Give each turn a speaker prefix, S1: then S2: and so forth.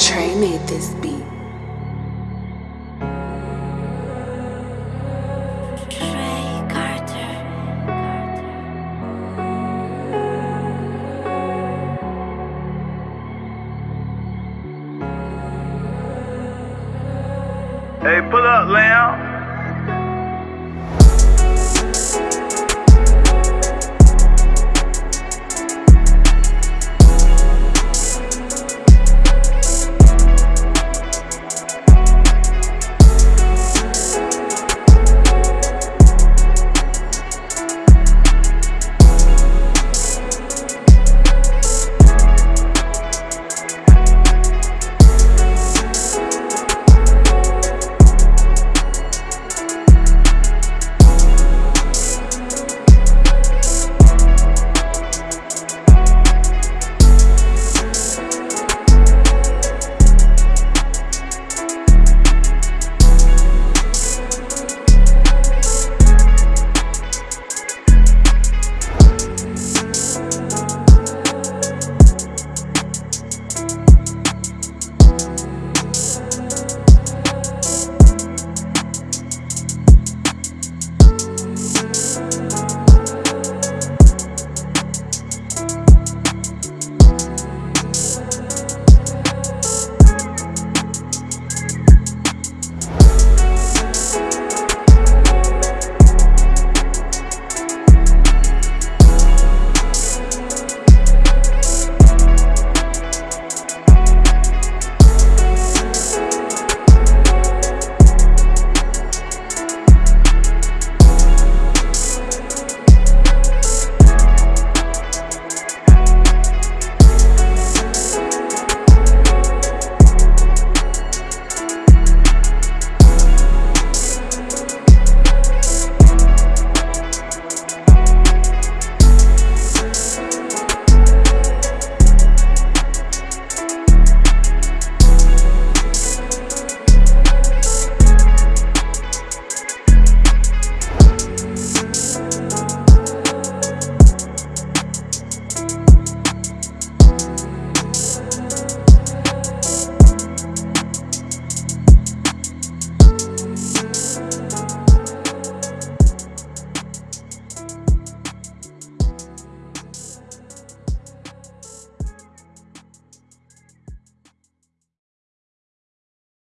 S1: Trey made this beat.
S2: Hey, pull up, Lamb.